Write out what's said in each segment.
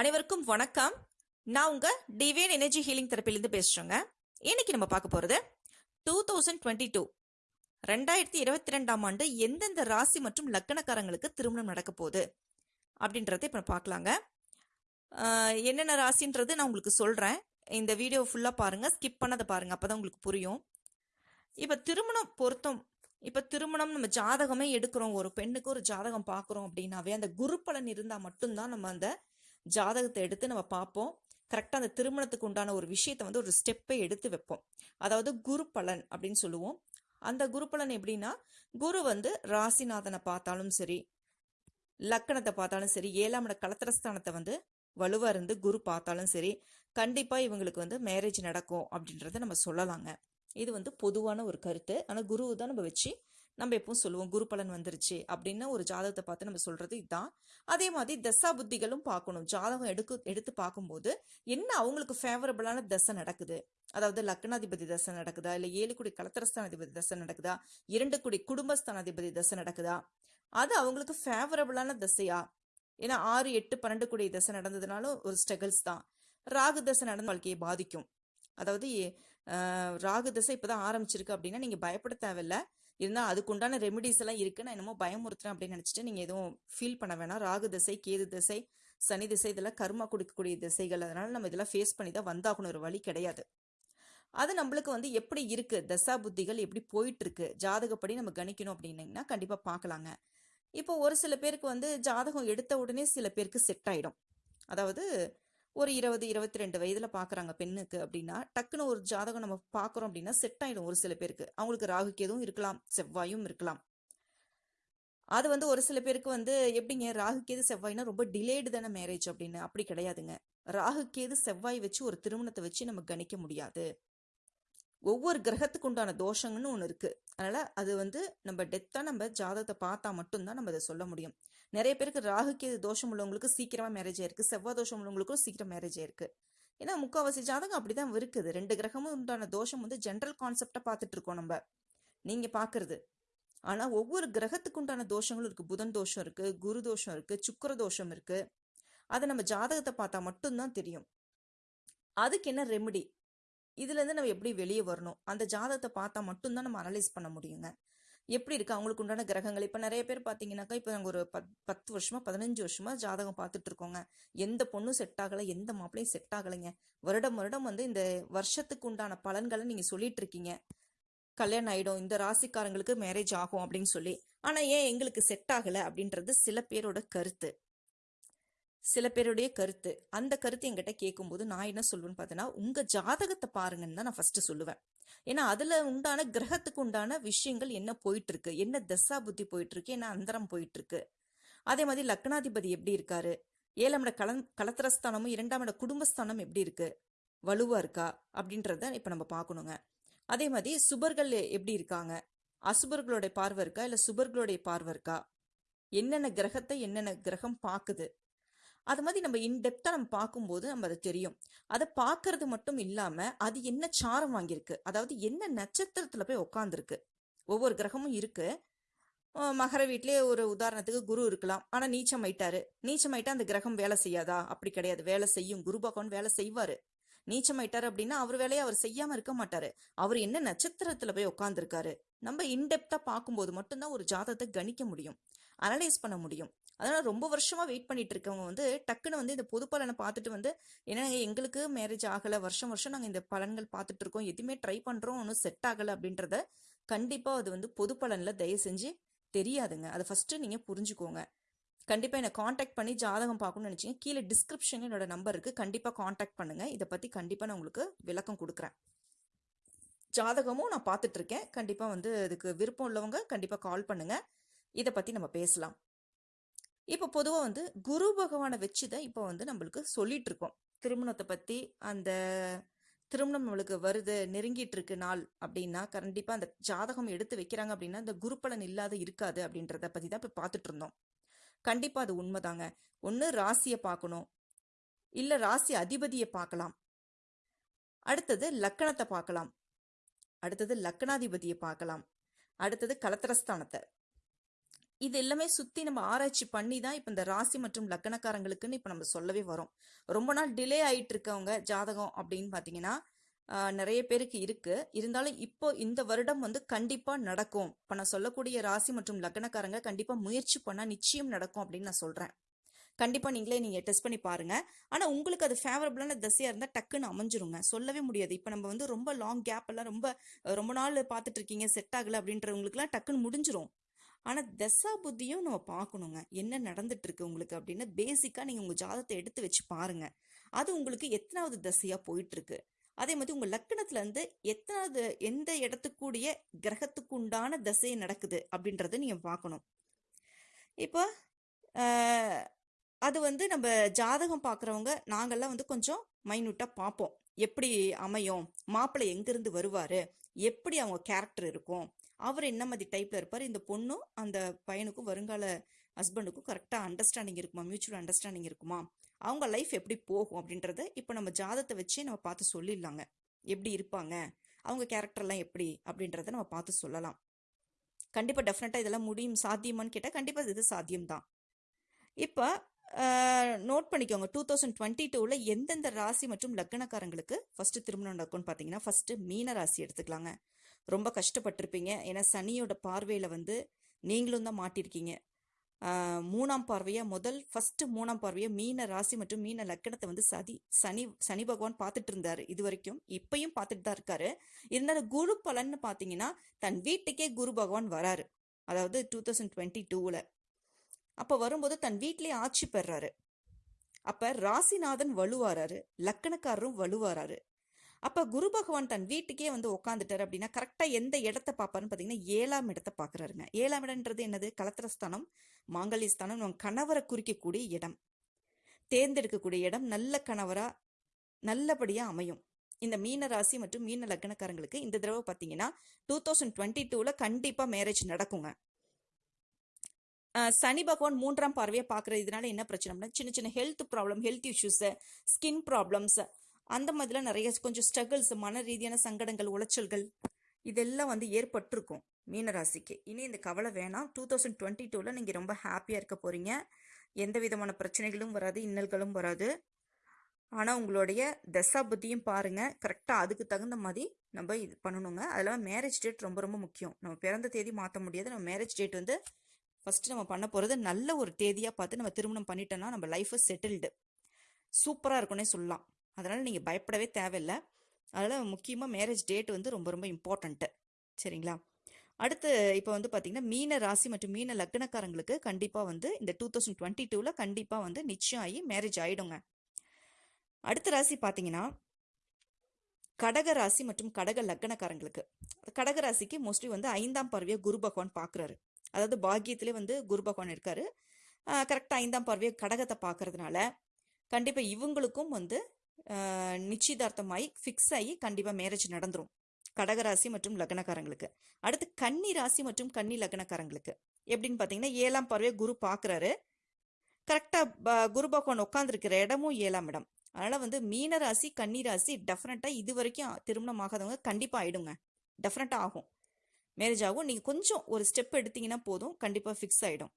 அனைவருக்கும் வணக்கம். நான் உங்க டிவைன் எனர்ஜி ஹீலிங் தெரப்பிலிருந்து பேசுறேங்க. இன்னைக்கு நம்ம பார்க்க போறது டூ தௌசண்ட் டுவெண்ட்டி டூ ரெண்டாயிரத்தி இருபத்தி ரெண்டாம் ஆண்டு எந்தெந்த ராசி மற்றும் லக்கணக்காரங்களுக்கு திருமணம் நடக்க போகுது அப்படின்றத இப்போ பார்க்கலாங்க. என்னென்ன ராசின்றது நான் உங்களுக்கு சொல்றேன். இந்த வீடியோ ஃபுல்லாக பாருங்க. ஸ்கிப் பண்ணதை பாருங்க. அப்பதான் உங்களுக்கு புரியும். இப்போ திருமணம் பொருத்தம். இப்போ திருமணம் நம்ம ஜாதகமே எடுக்கிறோம். ஒரு பெண்ணுக்கு ஒரு ஜாதகம் பார்க்குறோம் அப்படின்னாவே அந்த குரு பலன் இருந்தால் மட்டும்தான் நம்ம அந்த ஜாதகத்தை எடுத்து நம்ம பார்ப்போம். கரெக்டாக அந்த திருமணத்துக்கு உண்டான ஒரு விஷயத்தை வந்து ஒரு ஸ்டெப்பை எடுத்து வைப்போம். அதாவது குரு பலன் அப்படின்னு சொல்லுவோம். அந்த குரு பலன் எப்படின்னா குரு வந்து ராசிநாதனை பார்த்தாலும் சரி லக்கணத்தை பார்த்தாலும் சரி ஏழாம் இட கலத்திரஸ்தானத்தை வந்து வலுவாக இருந்து குரு பார்த்தாலும் சரி கண்டிப்பாக இவங்களுக்கு வந்து மேரேஜ் நடக்கும் அப்படின்றத நம்ம சொல்லலாங்க. இது வந்து பொதுவான ஒரு கருத்து. ஆனால் குரு தான் நம்ம வச்சு நம்ம எப்பவும் சொல்லுவோம் குரு பலன் வந்துருச்சு அப்படின்னு ஒரு ஜாதகத்தை பார்த்து நம்ம சொல்றது இதுதான் அதே மாதிரி தசா புத்திகளும் பார்க்கணும். ஜாதகம் எடுக்க எடுத்து பார்க்கும்போது என்ன அவங்களுக்கு ஃபேவரபிளான தசை நடக்குது? அதாவது லக்னாதிபதி தசை நடக்குதா? இல்லை ஏழு குடி கலத்திரஸ்தானாதிபதி தசை நடக்குதா? இரண்டு குடி குடும்பஸ்தானாதிபதி தசை நடக்குதா? அது அவங்களுக்கு ஃபேவரபிளான தசையா? ஏன்னா ஆறு எட்டு பன்னெண்டு குடி தசை நடந்ததுனாலும் ஒரு ஸ்ட்ரகிள்ஸ் தான். ராகு தசை நடந்த வாழ்க்கையை பாதிக்கும். அதாவது ராகு தசை இப்பதான் ஆரம்பிச்சிருக்கு அப்படின்னா நீங்க பயப்பட தேவையில்ல. இருந்தால் அதுக்குண்டான ரெமிடிஸ் எல்லாம் இருக்கு. நான் என்னமோ பயமுறுத்துறேன் அப்படின்னு நினைச்சிட்டு நீங்க எதுவும் ஃபீல் பண்ண வேணாம். ராகு திசை கேது திசை சனி திசை இதெல்லாம் கர்மா கொடுக்கக்கூடிய திசைகள். அதனால நம்ம இதெல்லாம் ஃபேஸ் பண்ணி தான் வந்தாகணும். ஒரு வழி கிடையாது. அது நம்மளுக்கு வந்து எப்படி இருக்கு? தசா புத்திகள் எப்படி போயிட்டு இருக்கு ஜாதகப்படி நம்ம கணிக்கணும் அப்படின்னீங்கன்னா கண்டிப்பா பார்க்கலாங்க. இப்போ ஒரு சில பேருக்கு வந்து ஜாதகம் எடுத்த உடனே சில பேருக்கு செட் ஆயிடும். அதாவது ஒரு இருபது இருபத்தி ரெண்டு வயதுல பாக்குறாங்க பெண்ணுக்கு அப்படின்னா டக்குன்னு ஒரு ஜாதகம் நம்ம பாக்குறோம் அப்படின்னா செட் ஆயிடும் ஒரு சில பேருக்கு. அவங்களுக்கு ராகு கேதும் இருக்கலாம் செவ்வாயும் இருக்கலாம். அது வந்து ஒரு சில பேருக்கு வந்து எப்படிங்க ராகு கேது செவ்வாய்னா ரொம்ப டிலேடு தானே மேரேஜ் அப்படின்னு. அப்படி கிடையாதுங்க. ராகு கேது செவ்வாய் வச்சு ஒரு திருமணத்தை வச்சு நம்ம கணிக்க முடியாது. ஒவ்வொரு கிரகத்துக்கு உண்டான தோஷங்கன்னு ஒன்று இருக்கு. அதனால அது வந்து நம்ம டெத்தாக நம்ம ஜாதகத்தை பார்த்தா மட்டும்தான் நம்ம அதை சொல்ல முடியும். நிறைய பேருக்கு ராகுக்கு தோஷம் உள்ளவங்களுக்கு சீக்கிரமா மேரேஜ் ஆயிருக்கு. செவ்வாய் தோஷம் உள்ளவங்களுக்கும் சீக்கிரம் மேரேஜ் ஆயிருக்கு. ஏன்னா முக்காவாசி ஜாதகம் அப்படிதான் இருக்குது. ரெண்டு கிரகமும் உண்டான தோஷம் வந்து ஜென்ரல் கான்செப்டா பார்த்துட்டு இருக்கோம் நம்ம. நீங்க பாக்குறது ஆனா ஒவ்வொரு கிரகத்துக்கு உண்டான தோஷங்களும் இருக்கு. புதன் தோஷம் இருக்கு குரு தோஷம் இருக்கு சுக்கிர தோஷம் இருக்கு. அதை நம்ம ஜாதகத்தை பார்த்தா மட்டும்தான் தெரியும். அதுக்கு என்ன ரெமெடி இதுல இருந்து நம்ம எப்படி வெளியே வரணும்? அந்த ஜாதகத்தை பார்த்தா மட்டும்தான் நம்ம அனலைஸ் பண்ண முடியுங்க. எப்படி இருக்கு? அவங்களுக்கு உண்டான கிரகங்கள். இப்ப நிறைய பேர் பாத்தீங்கன்னாக்கா இப்ப நாங்கள் ஒரு பத் பத்து வருஷமா பதினஞ்சு வருஷமா ஜாதகம் பார்த்துட்டு இருக்கோங்க. எந்த பொண்ணும் செட் ஆகல எந்த மாப்பிளையும் செட் ஆகலைங்க. வருடம் வருடம் வந்து இந்த வருஷத்துக்கு உண்டான பலன்களை நீங்க சொல்லிட்டு இருக்கீங்க. கல்யாணம் ஆயிடும் இந்த ராசிக்காரங்களுக்கு மேரேஜ் ஆகும் அப்படின்னு சொல்லி. ஆனா ஏன் எங்களுக்கு செட் ஆகல அப்படின்றது சில பேரோட கருத்து. சில பேருடைய கருத்து. அந்த கருத்து என்கிட்ட கேட்கும்போது நான் என்ன சொல்லுவேன்னு பார்த்தேன்னா உங்கள் ஜாதகத்தை பாருங்கன்னு தான் நான் ஃபஸ்ட்டு சொல்லுவேன். ஏன்னா அதில் உண்டான கிரகத்துக்கு உண்டான விஷயங்கள் என்ன போயிட்டு இருக்கு என்ன தசா புத்தி போயிட்டு இருக்கு என்ன அந்தரம் போயிட்டு இருக்கு அதே மாதிரி லக்னாதிபதி எப்படி இருக்காரு? ஏழாம் இட கலன் கலத்திரஸ்தானமும் இரண்டாம் இட குடும்பஸ்தானம் எப்படி இருக்கு? வலுவா இருக்கா? அப்படின்றத இப்போ நம்ம பார்க்கணுங்க அதே மாதிரி சுபர்கள் எப்படி இருக்காங்க? அசுபர்களுடைய பார்வை இருக்கா? இல்லை சுபர்களுடைய பார்வை இருக்கா? என்னென்ன கிரகத்தை என்னென்ன கிரகம் பார்க்குது அது மாதிரி நம்ம இன்டெப்த்தாக நம்ம பார்க்கும்போது நம்ம அது தெரியும். அதை பார்க்கறது மட்டும் இல்லாமல் அது என்ன சாரம் வாங்கியிருக்கு? அதாவது என்ன நட்சத்திரத்தில் போய் உட்காந்துருக்கு ஒவ்வொரு கிரகமும் இருக்கு. மகர வீட்டிலே ஒரு உதாரணத்துக்கு குரு இருக்கலாம். ஆனால் நீச்சம் ஆயிட்டாரு நீச்சம் ஆயிட்டா அந்த கிரகம் வேலை செய்யாதா? அப்படி கிடையாது. வேலை செய்யும். குரு பகவான் வேலை செய்வார். நீச்சம் ஆயிட்டாரு அப்படின்னா அவர் வேலையை அவர் செய்யாம இருக்க மாட்டாரு. அவர் என்ன நட்சத்திரத்துல போய் உட்காந்துருக்காரு நம்ம இன்டெப்தா பார்க்கும்போது மட்டும்தான் ஒரு ஜாதகத்தை கணிக்க முடியும். அனலைஸ் பண்ண முடியும். அதனால் ரொம்ப வருஷமாக வெயிட் பண்ணிட்டு இருக்கவங்க வந்து டக்குன்னு வந்து இந்த பொது பலனை பார்த்துட்டு வந்து என்னங்க எங்களுக்கு மேரேஜ் ஆகலை. வருஷம் வருஷம் நாங்கள் இந்த பலன்கள் பார்த்துட்டு இருக்கோம் எதுவுமே ட்ரை பண்ணுறோம் ஒன்றும் செட் ஆகலை. அப்படின்றத கண்டிப்பாக அது வந்து பொது பலனில் தயவு செஞ்சு தெரியாதுங்க. அதை ஃபஸ்ட்டு நீங்கள் புரிஞ்சுக்கோங்க. கண்டிப்பாக என்னை காண்டாக்ட் பண்ணி ஜாதகம் பார்க்கணும்னு நினச்சிங்க. கீழே டிஸ்கிரிப்ஷன் என்னோட நம்பர் இருக்குது கண்டிப்பாக காண்டாக்ட் பண்ணுங்கள் இதை பற்றி கண்டிப்பாக நான் உங்களுக்கு விளக்கம் கொடுக்குறேன். ஜாதகமும் நான் பார்த்துட்ருக்கேன் கண்டிப்பாக வந்து இதுக்கு விருப்பம் உள்ளவங்க கண்டிப்பாக கால் பண்ணுங்கள் இதை பற்றி நம்ம பேசலாம். இப்போ பொதுவாக வந்து குரு பகவானை வச்சு தான் இப்போ வந்து நம்மளுக்கு சொல்லிட்டு இருக்கோம். திருமணத்தை பற்றி அந்த திருமணம் நம்மளுக்கு வருது நெருங்கிட்டு இருக்கு நாள் அப்படின்னா கண்டிப்பாக அந்த ஜாதகம் எடுத்து வைக்கிறாங்க அப்படின்னா அந்த குரு பலன் இல்லாத இருக்காது அப்படின்றத பற்றி தான் இப்போ பார்த்துட்டு இருந்தோம். கண்டிப்பாக அது உண்மைதாங்க. ஒன்று ராசியை பார்க்கணும். இல்லை ராசி அதிபதியை பார்க்கலாம். அடுத்தது லக்கணத்தை பார்க்கலாம். அடுத்தது லக்கணாதிபதியை பார்க்கலாம். அடுத்தது கலத்திரஸ்தானத்தை. இது எல்லாமே சுத்தி நம்ம ஆராய்ச்சி பண்ணி தான் இப்போ இந்த ராசி மற்றும் லக்கணக்காரங்களுக்குன்னு இப்போ நம்ம சொல்லவே வரோம். ரொம்ப நாள் டிலே ஆயிட்டு இருக்கவங்க ஜாதகம் அப்படின்னு பார்த்தீங்கன்னா நிறைய பேருக்கு இருக்கு. இருந்தாலும் இப்போ இந்த வருடம் வந்து கண்டிப்பா நடக்கும். இப்போ நான் சொல்லக்கூடிய ராசி மற்றும் லக்னக்காரங்க கண்டிப்பா முயற்சி பண்ணா நிச்சயம் நடக்கும் அப்படின்னு நான் சொல்றேன். கண்டிப்பா நீங்களே நீங்க டெஸ்ட் பண்ணி பாருங்க. ஆனா உங்களுக்கு அது ஃபேவரபிளான தசையா இருந்தா டக்குன்னு அமைஞ்சிருங்க. சொல்லவே முடியாது. இப்போ நம்ம வந்து ரொம்ப லாங் கேப் எல்லாம் ரொம்ப ரொம்ப நாள் பார்த்துட்டு இருக்கீங்க செட் ஆகல அப்படின்றவங்களுக்குலாம் டக்குன்னு முடிஞ்சிரும். ஆனால் தசா புத்தியும் நம்ம பார்க்கணுங்க. என்ன நடந்துட்டு இருக்கு உங்களுக்கு அப்படின்னு பேசிக்காக நீங்கள் உங்கள் ஜாதகத்தை எடுத்து வச்சு பாருங்க. அது உங்களுக்கு எத்தனாவது தசையாக போயிட்டு இருக்கு அதே மாதிரி உங்கள் லக்கணத்துலேருந்து எத்தனாவது எந்த இடத்துக்கூடிய கிரகத்துக்கு உண்டான தசை நடக்குது அப்படின்றத நீங்கள் பார்க்கணும். இப்போ அது வந்து நம்ம ஜாதகம் பார்க்குறவங்க நாங்கெல்லாம் வந்து கொஞ்சம் மைன்யூட்டாக பார்ப்போம். எப்படி அமையும்? மாப்பிள்ளை எங்கேருந்து வருவார்? எப்படி அவங்க கேரக்டர் இருக்கும்? அவர் என்ன மாதிரி டைப்பில் இருப்பார்? இந்த பொண்ணும் அந்த பையனுக்கும் வருங்கால ஹஸ்பண்டுக்கும் கரெக்டாக அண்டர்ஸ்டாண்டிங் இருக்குமா? மியூச்சுவல் அண்டர்ஸ்டாண்டிங் இருக்குமா? அவங்க லைஃப் எப்படி போகும் அப்படின்றத இப்போ நம்ம ஜாதத்தை வச்சே நம்ம பார்த்து சொல்லிடலாங்க. எப்படி இருப்பாங்க? அவங்க கேரக்டர்லாம் எப்படி? அப்படின்றத நம்ம பார்த்து சொல்லலாம். கண்டிப்பாக டெஃபினட்டாக இதெல்லாம் முடியும். சாத்தியமான்னு கேட்டால் கண்டிப்பாக இது சாத்தியம்தான். இப்போ நோட் பண்ணிக்கோங்க. டூ தௌசண்ட் டுவெண்ட்டி டூவில் எந்தெந்த ராசி மற்றும் லக்னக்காரங்களுக்கு ஃபஸ்ட்டு திருமணம் நடக்கும்னு பார்த்தீங்கன்னா ஃபஸ்ட்டு மீன ராசி எடுத்துக்கலாங்க. ரொம்ப கஷ்டப்பட்டிருப்பீங்க. ஏன்னா சனியோட பார்வையில் வந்து நீங்களும் தான் மாட்டிருக்கீங்க. மூணாம் பார்வையாக முதல் ஃபஸ்ட்டு மூணாம் பார்வையாக மீன ராசி மற்றும் மீன லக்கணத்தை வந்து சதி சனி சனி பகவான் பார்த்துட்டு இருந்தார் இது வரைக்கும் இப்பையும் பார்த்துட்டு தான் இருக்காரு. இருந்தாலும் குரு பலன்னு பார்த்தீங்கன்னா தன் வீட்டுக்கே குரு பகவான் வராரு. அதாவது டூ தௌசண்ட் டுவெண்ட்டி டூவில் அப்போ வரும்போது தன் வீட்டிலே ஆட்சி பெறாரு. அப்போ ராசிநாதன் வலுவாராரு. லக்கணக்காரரும் வலுவாராரு. அப்போ குரு பகவான் தன் வீட்டுக்கே வந்து உட்காந்துட்டார் அப்படின்னா கரெக்டாக எந்த இடத்த பார்ப்பாருன்னு பார்த்தீங்கன்னா ஏழாம் இடத்த பார்க்குறாருங்க. ஏழாம் இடம்ன்றது என்னது? கலத்திரஸ்தானம் மாங்கல்யஸ்தானம் நம்ம கணவரை குறிக்கக்கூடிய இடம். தேர்ந்தெடுக்கக்கூடிய இடம் நல்ல கணவராக நல்லபடியாக அமையும். இந்த மீன ராசி மற்றும் மீன லக்னக்காரங்களுக்கு இந்த தடவை பார்த்தீங்கன்னா டூ தௌசண்ட் டுவெண்ட்டி டூவில் கண்டிப்பாக மேரேஜ் நடக்குங்க. சனி பகவான் மூன்றாம் பார்வையை பார்க்குறது இதனால என்ன பிரச்சனைனா சின்ன சின்ன health problem health issues skin problems அந்த மாதிரிலாம் நிறைய கொஞ்சம் ஸ்ட்ரகிள்ஸ் மன ரீதியான சங்கடங்கள் உளைச்சல்கள் இதெல்லாம் வந்து ஏற்பட்டிருக்கும் மீனராசிக்கு. இனி இந்த கவலை வேணாம். டூ தௌசண்ட் டுவெண்ட்டி டூவில் நீங்கள் ரொம்ப ஹாப்பியாக இருக்க போகிறீங்க எந்த விதமான பிரச்சனைகளும் வராது இன்னல்களும் வராது. ஆனால் உங்களுடைய தசா புத்தியும் பாருங்கள் கரெக்டாக அதுக்கு தகுந்த மாதிரி நம்ம இது பண்ணணுங்க. அதெல்லாம் மேரேஜ் டேட் ரொம்ப ரொம்ப முக்கியம். நம்ம பிறந்த தேதி மாற்ற முடியாது. நம்ம மேரேஜ் டேட் வந்து ஃபஸ்ட்டு நம்ம பண்ண போகிறது நல்ல ஒரு தேதியாக பார்த்து நம்ம திருமணம் பண்ணிட்டோம்னா நம்ம லைஃப் செட்டில்டு சூப்பராக இருக்கும்னே சொல்லலாம். அதனால் நீங்கள் பயப்படவே தேவையில்லை. அதனால் முக்கியமாக மேரேஜ் டேட் வந்து ரொம்ப ரொம்ப இம்பார்ட்டண்ட்டு சரிங்களா? அடுத்து இப்போ வந்து பார்த்தீங்கன்னா மீன ராசி மற்றும் மீன லக்னக்காரங்களுக்கு கண்டிப்பாக வந்து இந்த டூ தௌசண்ட் டுவெண்ட்டி டூவில் கண்டிப்பாக வந்து நிச்சயம் ஆகி மேரேஜ் ஆகிடுங்க அடுத்த ராசி பார்த்தீங்கன்னா கடக ராசி மற்றும் கடக லக்னக்காரங்களுக்கு. கடக ராசிக்கு மோஸ்ட்லி வந்து ஐந்தாம் பார்வையை குரு பகவான் பார்க்குறாரு அதாவது பாக்கியத்திலே வந்து குரு பகவான் இருக்காரு. கரெக்டாக ஐந்தாம் பார்வையை கடகத்தை பார்க்கறதுனால கண்டிப்பாக இவங்களுக்கும் வந்து நிச்சயதார்த்தமாயி நிச்சயதார்த்தமாகி ஃபிக்ஸ் ஆகி கண்டிப்பாக மேரேஜ் நடந்துரும். கடகராசி மற்றும் லக்னக்காரங்களுக்கு. அடுத்து கன்னி ராசி மற்றும் கன்னி லக்னக்காரங்களுக்கு. எப்படின்னு பார்த்தீங்கன்னா ஏழாம் பறவை குரு பார்க்குறாரு கரெக்டாக குரு பகவான் உட்காந்துருக்கிற இடமும் ஏழாம் இடம். அதனால் வந்து மீன ராசி கன்னி ராசி டெஃபினட்டாக இது வரைக்கும் திருமணம் ஆகாதவங்க கண்டிப்பாக ஆயிடுங்க. டெஃபினட்டாக ஆகும். மேரேஜ் ஆகும். நீங்கள் கொஞ்சம் ஒரு ஸ்டெப் எடுத்தீங்கன்னா போதும். கண்டிப்பாக ஃபிக்ஸ் ஆகிடும்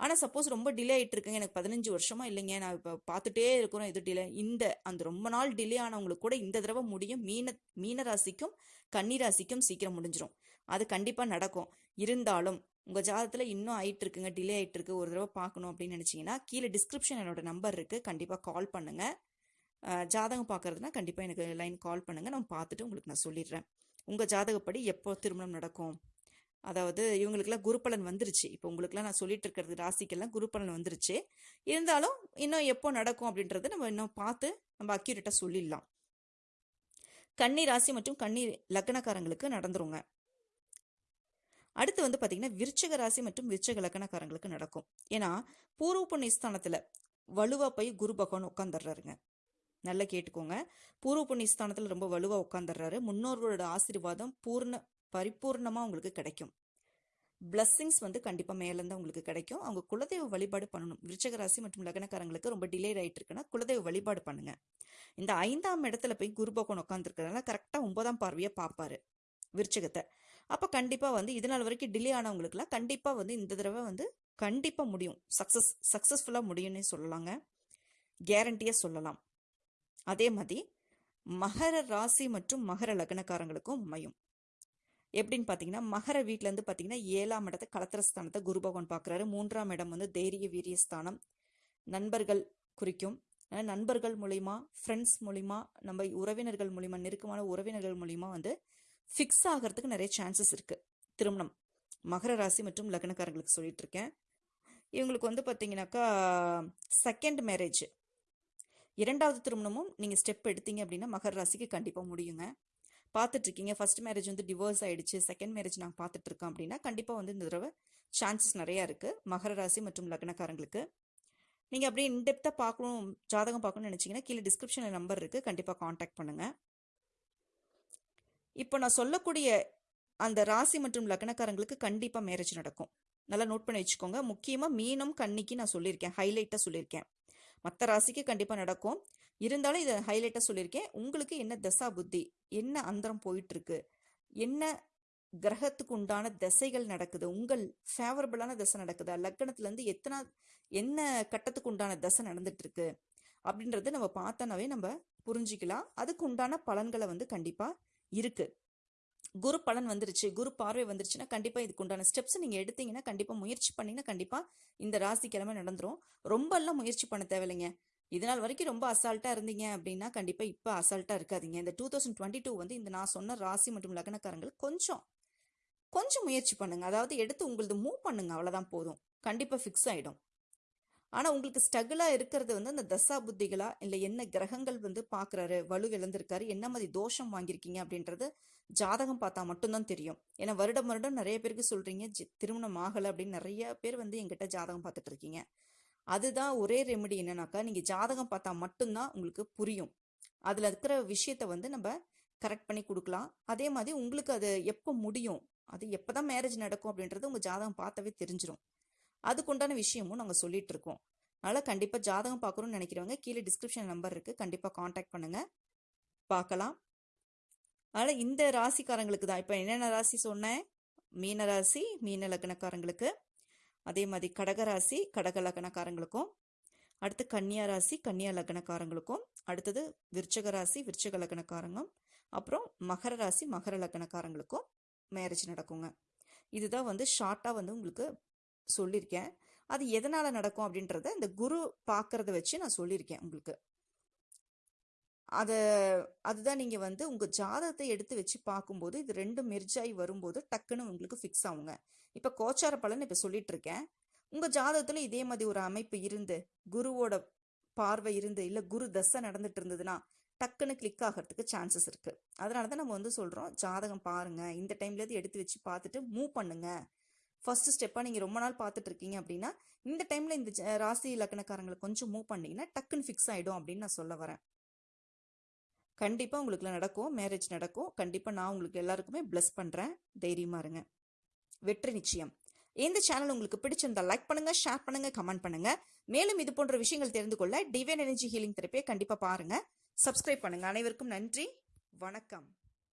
ஆனால் சப்போஸ் ரொம்ப டிலே ஆகிட்டு இருக்குங்க எனக்கு பதினஞ்சு வருஷமா இல்லைங்க. நான் இப்போ பார்த்துட்டே இருக்கிறோம் இது டிலே இந்த அந்த ரொம்ப நாள் டிலே ஆனவங்களுக்கு கூட இந்த தடவை முடியும். மீன மீனராசிக்கும் கன்னிராசிக்கும் சீக்கிரம் முடிஞ்சிடும் அது கண்டிப்பாக நடக்கும். இருந்தாலும் உங்கள் ஜாதகத்தில் இன்னும் ஆயிட்டு இருக்குங்க டிலே ஆயிட்டு இருக்கு ஒரு தடவை பார்க்கணும் அப்படின்னு நினச்சிங்கன்னா கீழே டிஸ்கிரிப்ஷன் என்னோட நம்பர் இருக்குது கண்டிப்பாக கால் பண்ணுங்க. ஜாதகம் பார்க்கறதுனா கண்டிப்பாக எனக்கு லைன் கால் பண்ணுங்கள் நான் பார்த்துட்டு உங்களுக்கு நான் சொல்லிடுறேன். உங்கள் ஜாதகப்படி எப்போ திருமணம் நடக்கும்? அதாவது இவங்களுக்கெல்லாம் குருப்பலன் வந்துருச்சு. இப்போ உங்களுக்குலாம் நான் சொல்லிட்டு இருக்கிறது ராசிக்கெல்லாம் குருப்பலன் வந்துருச்சு. இருந்தாலும் இன்னும் எப்போ நடக்கும் அப்படின்றத நம்ம இன்னும் பார்த்து நம்ம அக்யூரேட்டாக சொல்லிடலாம். கன்னி ராசி மற்றும் கன்னி லக்னக்காரங்களுக்கு நடந்துருங்க. அடுத்து வந்து பார்த்தீங்கன்னா விருச்சக ராசி மற்றும் விருச்சக லக்னக்காரங்களுக்கு நடக்கும். ஏன்னா பூர்வ புண்ணிய ஸ்தானத்தில் வலுவா போய் குரு பகவான் உட்காந்துடுறாருங்க நல்லா கேட்டுக்கோங்க. பூர்வ புண்ணிய ஸ்தானத்தில் ரொம்ப வலுவா உட்காந்துடுறாரு முன்னோர்களோட ஆசீர்வாதம் பூர்ண பரிபூர்ணமாக உங்களுக்கு கிடைக்கும். பிளஸ்ஸிங்ஸ் வந்து கண்டிப்பாக மேலேருந்து உங்களுக்கு கிடைக்கும். அவங்க குலதெய்வ வழிபாடு பண்ணணும். விருச்சகராசி மற்றும் லக்னக்காரங்களுக்கு ரொம்ப டிலே ஆகிட்டு இருக்குன்னா குலதெய்வ வழிபாடு பண்ணுங்க. இந்த ஐந்தாம் இடத்துல போய் குருபகோன் உட்காந்துருக்கிறதுனால கரெக்டாக ஒன்பதாம் பார்வையை பார்ப்பாரு விருச்சகத்தை. அப்போ கண்டிப்பாக வந்து இது நாள் வரைக்கும் டிலே ஆனவங்களுக்குலாம் கண்டிப்பாக வந்து இந்த தடவை வந்து கண்டிப்பாக முடியும். சக்ஸஸ் சக்ஸஸ்ஃபுல்லாக முடியும்னே சொல்லலாங்க. கேரண்டியாக சொல்லலாம். அதே மாதிரி மகர ராசி மற்றும் மகர லக்னக்காரங்களுக்கும் அமையும். எப்படின்னு பார்த்தீங்கன்னா மகர வீட்டிலேருந்து பார்த்தீங்கன்னா ஏழாம் இடத்தை கலத்திரஸ்தானத்தை குரு பகவான் பார்க்குறாரு மூன்றாம் இடம் வந்து தைரிய வீரியஸ்தானம் நண்பர்கள் குறிக்கும். நண்பர்கள் மூலிமா ஃப்ரெண்ட்ஸ் மூலிமா நம்ம உறவினர்கள் மூலிமா நெருக்கமான உறவினர்கள் மூலிமா வந்து ஃபிக்ஸ் ஆகிறதுக்கு நிறைய சான்சஸ் இருக்குது திருமணம். மகர ராசி மற்றும் லக்னக்காரங்களுக்கு சொல்லிட்டு இருக்கேன். இவங்களுக்கு வந்து பார்த்தீங்கன்னாக்கா செகண்ட் மேரேஜ் இரண்டாவது திருமணமும் நீங்கள் ஸ்டெப் எடுத்தீங்க அப்படின்னா மகர ராசிக்கு கண்டிப்பாக முடியுங்க. பார்த்துட்ருக்கீங்க. ஃபஸ்ட் ஃபர்ஸ்ட் மேரேஜ் வந்து டிவோர்ஸ் ஆகிடுச்சு செகண்ட் மேரேஜ் நான் பார்த்துட்ருக்கோம் அப்படின்னா கண்டிப்பாக வந்து இந்த தடவை சான்சஸ் நிறையா இருக்குது மகர ராசி மற்றும் லக்னக்காரங்களுக்கு. நீங்கள் அப்படியே இன்டெப்த்தாக பார்க்கணும் ஜாதகம் பார்க்கணும்னு நினச்சிங்கன்னா கீழே டிஸ்கிரிப்ஷனில் நம்பர் இருக்குது கண்டிப்பாக காண்டாக்ட் பண்ணுங்கள் இப்போ நான் சொல்லக்கூடிய அந்த ராசி மற்றும் லக்னக்காரங்களுக்கு கண்டிப்பாக மேரேஜ் நடக்கும். நல்லா நோட் பண்ணி வச்சுக்கோங்க. முக்கியமாக மீனம் கன்னிக்கு நான் சொல்லியிருக்கேன். ஹைலைட்டாக சொல்லியிருக்கேன். மற்ற ராசிக்கு கண்டிப்பாக நடக்கும். இருந்தாலும் இதை ஹைலைட்டாக சொல்லியிருக்கேன். உங்களுக்கு என்ன தசா புத்தி என்ன அந்தரம் போயிட்டுருக்கு என்ன கிரகத்துக்கு உண்டான திசைகள் நடக்குது உங்கள் ஃபேவரபிளான திசை நடக்குதா லக்னத்துலேருந்து எத்தனை என்ன கட்டத்துக்கு உண்டான தசை நடந்துட்டுருக்கு அப்படின்றத நம்ம பார்த்தோன்னாவே நம்ம புரிஞ்சிக்கலாம். அதுக்கு உண்டான பலன்களை வந்து கண்டிப்பாக இருக்குது குரு பலன் வந்துருச்சு குரு பார்வை வந்துருச்சுன்னா கண்டிப்பாக இதுக்கு உண்டான ஸ்டெப்ஸ் நீங்கள் எடுத்தீங்கன்னா கண்டிப்பாக முயற்சி பண்ணிங்கன்னா கண்டிப்பாக இந்த ராசிக்கிழமை நடந்துடும் நடந்துரும். ரொம்ப எல்லாம் முயற்சி பண்ண தேவையில்லைங்க. இதனால் வரைக்கும் ரொம்ப அசால்ட்டாக இருந்தீங்க அப்படின்னா கண்டிப்பாக இப்போ அசால்ட்டாக இருக்காதீங்க. இந்த டூ தௌசண்ட் டுவெண்ட்டி டூ வந்து இந்த நான் சொன்ன ராசி மற்றும் லக்னக்காரங்கள் கொஞ்சம் கொஞ்சம் முயற்சி பண்ணுங்க. அதாவது எடுத்து உங்களது மூவ் பண்ணுங்க. அவ்வளோதான் போதும். கண்டிப்பாக ஃபிக்ஸ் ஆகிடும் ஆனால் உங்களுக்கு ஸ்ட்ரகிளாக இருக்கிறது வந்து அந்த தசா புத்திகளா இல்லை என்ன கிரகங்கள் வந்து பார்க்குறாரு வலு இழந்திருக்காரு என்ன மாதிரி தோஷம் வாங்கியிருக்கீங்க அப்படின்றது ஜாதகம் பார்த்தா மட்டும்தான் தெரியும். ஏன்னா வருடம் வருடம் நிறைய பேருக்கு சொல்கிறீங்க திருமணம் ஆகலை அப்படின்னு நிறைய பேர் வந்து எங்கிட்ட ஜாதகம் பார்த்துட்டு இருக்கீங்க. அதுதான் ஒரே ரெமெடி என்னன்னாக்கா நீங்கள் ஜாதகம் பார்த்தா மட்டும்தான் உங்களுக்கு புரியும். அதில் இருக்கிற விஷயத்த வந்து நம்ம கரெக்ட் பண்ணி கொடுக்கலாம். அதே மாதிரி உங்களுக்கு அது எப்போ முடியும் அது எப்போ தான் மேரேஜ் நடக்கும் அப்படின்றது உங்கள் ஜாதகம் பார்த்தாவே தெரிஞ்சிடும் அதுக்குண்டான விஷயமும் நாங்கள் சொல்லிட்டு இருக்கோம் அதனால் கண்டிப்பாக ஜாதகம் பார்க்கணும்னு நினைக்கிறவங்க கீழே டிஸ்கிரிப்ஷன் நம்பர் இருக்குது கண்டிப்பாக காண்டாக்ட் பண்ணுங்கள் பார்க்கலாம் அதனால் இந்த ராசிக்காரங்களுக்கு தான். இப்போ என்னென்ன ராசி சொன்னேன்? மீன ராசி மீன லக்னக்காரங்களுக்கு. அதே மாதிரி கடகராசி கடக லக்னக்காரங்களுக்கும். அடுத்து கன்னியா ராசி கன்னியா லக்னக்காரங்களுக்கும். அடுத்தது விருச்சக ராசி விருச்சக லக்னக்காரங்கும். அப்புறம் மகர ராசி மகர லக்னக்காரங்களுக்கும் மேரேஜ் நடக்குங்க. இதுதான் வந்து ஷார்ட்டாக வந்து உங்களுக்கு சொல்லியிருக்கேன். அது எதனால் நடக்கும் அப்படின்றத இந்த குரு பார்க்கறத வச்சு நான் சொல்லியிருக்கேன் உங்களுக்கு. அதை அதுதான் நீங்கள் வந்து உங்கள் ஜாதகத்தை எடுத்து வச்சு பார்க்கும்போது இது ரெண்டும் மெர்ஜாய் வரும்போது டக்குன்னு உங்களுக்கு ஃபிக்ஸ் ஆகுங்க. இப்போ கோச்சார பலன் இப்போ சொல்லிட்டு இருக்கேன் உங்கள் ஜாதகத்தில் இதே மாதிரி ஒரு அமைப்பு இருந்து குருவோட பார்வை இருந்து இல்லை குரு தசை நடந்துட்டு இருந்ததுன்னா டக்குன்னு கிளிக் ஆகிறதுக்கு சான்சஸ் இருக்குது அதனால தான் நம்ம வந்து சொல்கிறோம் ஜாதகம் பாருங்கள் இந்த டைம்லேருந்து எடுத்து வச்சு பார்த்துட்டு மூவ் பண்ணுங்கள் ஃபர்ஸ்ட் ஸ்டெப்பாக நீங்கள் ரொம்ப நாள் பார்த்துட்டு இருக்கீங்க அப்படின்னா இந்த டைமில் இந்த ஜ- ராசி லக்னக்காரங்களை கொஞ்சம் மூவ் பண்ணீங்கன்னா டக்குன்னு ஃபிக்ஸ் ஆகிடும் அப்படின்னு நான் சொல்ல வரேன். கண்டிப்பாக உங்களுக்குலாம் நடக்கும் மேரேஜ் நடக்கும். கண்டிப்பாக நான் உங்களுக்கு எல்லாருக்குமே பிளஸ் பண்ணுறேன் தைரியமாக இருங்க. வெற்றி நிச்சயம். இந்த சேனல் உங்களுக்கு பிடிச்சிருந்தா லைக் பண்ணுங்க ஷேர் பண்ணுங்க கமெண்ட் பண்ணுங்க. மேலும் இது போன்ற விஷயங்கள் தெரிந்து கொள்ள டிவைன் எனர்ஜி ஹீலிங் தெரப்பியை கண்டிப்பாக பாருங்க. சப்ஸ்கிரைப் பண்ணுங்க. அனைவருக்கும் நன்றி. வணக்கம்.